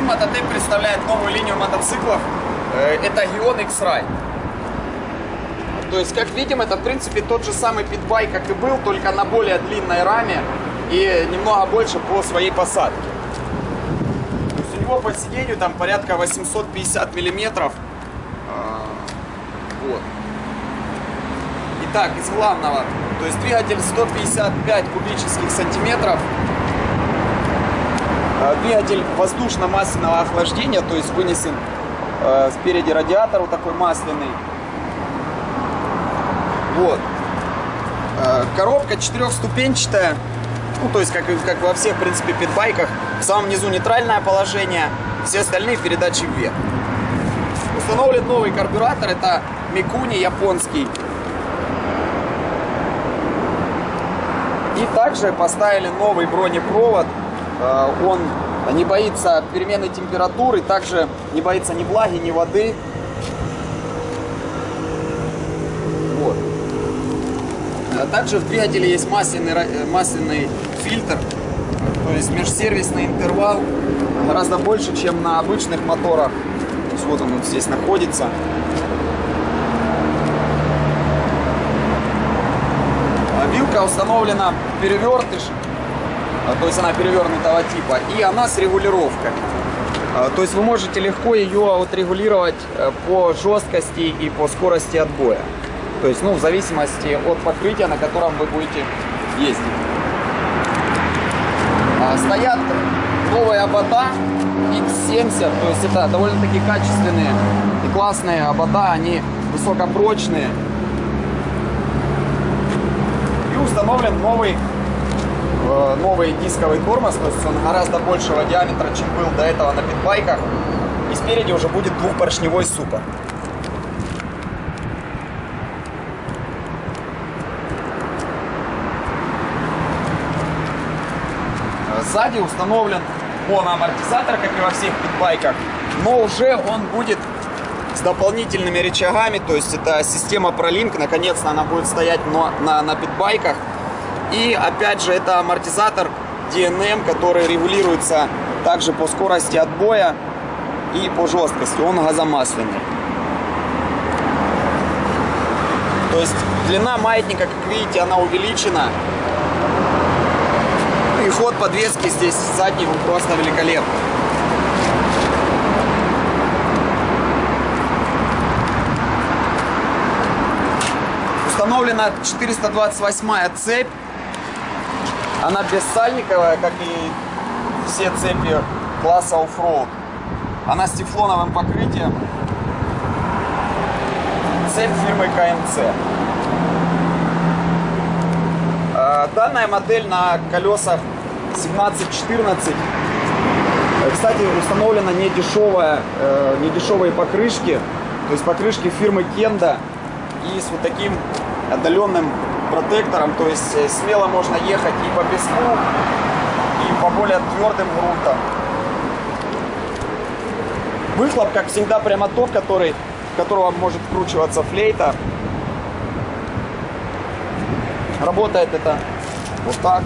Магазин Мототеп представляет новую линию мотоциклов. Э, Это Gion X-Ride. То есть, как видим, это в принципе тот же самый питбайк, как и был, только на более длинной раме и немного больше по своей посадке. То есть у него по сиденью там порядка 850 миллиметров. А, Вот. Итак, из главного. То есть двигатель 155 кубических сантиметров. Двигатель воздушно-масляного охлаждения, то есть вынесен э, спереди радиатор вот такой масляный. Вот. Э, Коробка четырехступенчатая. Ну, то есть, как, как во всех, в принципе, питбайках. В самом низу нейтральное положение, все остальные передачи вверх. Установлен новый карбюратор, это Микуни японский. И также поставили новый бронепровод. Э, Он не боится перемены температуры, также не боится ни влаги, ни воды. Вот. А Также в двигателе есть масляный, э, масляный фильтр, то есть межсервисный интервал гораздо больше, чем на обычных моторах. Вот он здесь находится. А Вилка установлена перевертыш, то есть она перевернутого типа, и она с регулировкой. А, То есть вы можете легко ее отрегулировать э, по жесткости и по скорости отбоя. То есть, ну, в зависимости от покрытия, на котором вы будете ездить. А, Стоят новые обода X70, то есть это довольно-таки качественные и классные обода, они высокопрочные. И установлен новый новый дисковый тормоз, то есть он гораздо большего диаметра, чем был до этого на питбайках. И спереди уже будет двухпоршневой супер. Э, Сзади установлен моноамортизатор, как и во всех питбайках, но уже он будет с дополнительными рычагами, то есть это система ProLink, наконец-то она будет стоять на, на, на питбайках. И опять же это амортизатор DNM, который регулируется также по скорости отбоя и по жесткости, он газомасляный. То есть длина маятника, как видите, она увеличена. Ну И ход подвески здесь задний, он просто великолепный. Установлена 428 цепь. Она бессальниковая, как и все цепи класса оффроуд. Она с тефлоновым покрытием. Цепь фирмы КМЦ. А, Данная модель на колесах 17-14. Э, Кстати, установлена не дешевая, э, не дешевые покрышки. То есть покрышки фирмы Кенда и с вот таким отдаленным протектором. То есть э, смело можно ехать и по песку, и по более твердым грунтам. Выхлоп, как всегда, прямо тот, который, которого может вкручиваться флейта. Работает это вот так.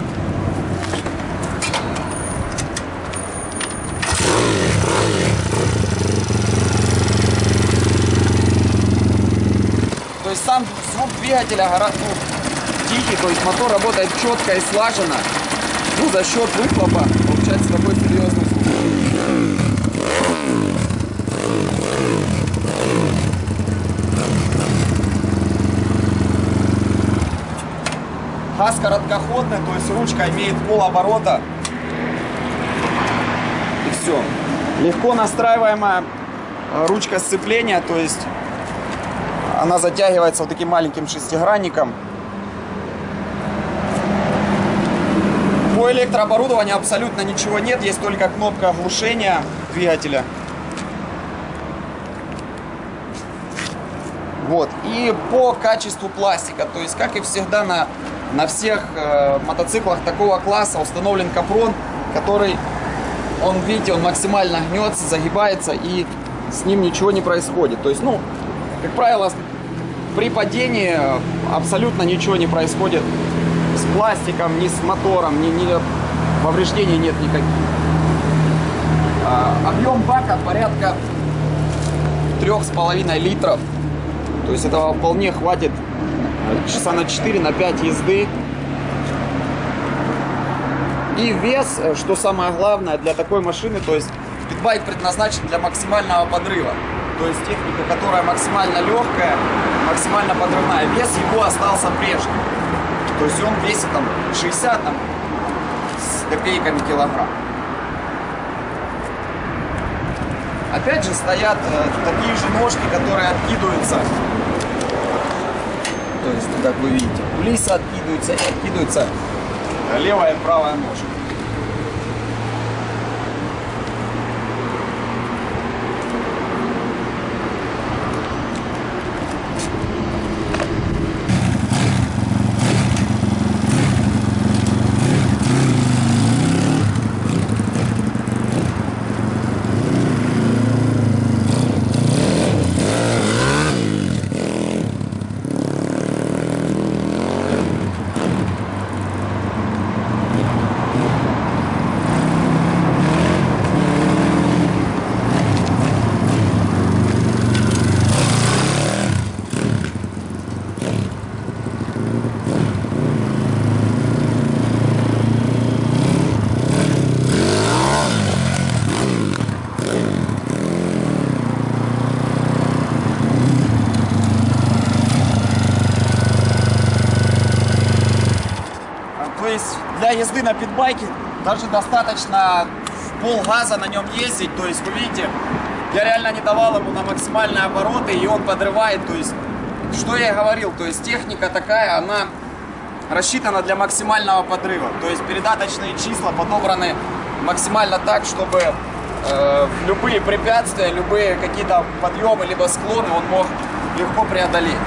То есть сам звук двигателя гораздо тихий, то есть мотор работает четко и слаженно. Ну, за счет выхлопа получается такой серьезный звук. Газ короткоходный, то есть ручка имеет полоборота. И все. Легко настраиваемая э, ручка сцепления, то есть она затягивается вот таким маленьким шестигранником. По электрооборудованию абсолютно ничего нет, есть только кнопка оглушения двигателя. Вот. И по качеству пластика, то есть, как и всегда на, на всех э, мотоциклах такого класса установлен капрон, который, он, видите, он максимально гнется, загибается и с ним ничего не происходит. То есть, ну, как правило, при падении абсолютно ничего не происходит с пластиком, ни с мотором, ни, ни повреждений нет никаких. А, Объем бака порядка трех с половиной литров. То есть этого вполне хватит э, часа на 4, на 5 езды. И вес, э, что самое главное для такой машины, то есть питбайк предназначен для максимального подрыва. То есть техника, которая максимально легкая, максимально подрывная. Вес его остался прежним. То есть он весит там 60 там, с копейками килограмм. Опять же стоят э, такие же ножки, которые откидываются. То есть, как вы видите, кулиса откидываются и откидываются левая и правая ножка. То есть для езды на питбайке даже достаточно пол газа на нем ездить. То есть вы видите, я реально не давал ему на максимальные обороты, и он подрывает. То есть, что я говорил, то есть техника такая, она рассчитана для максимального подрыва. То есть передаточные числа подобраны максимально так, чтобы э, любые препятствия, любые какие-то подъемы, либо склоны он мог легко преодолеть.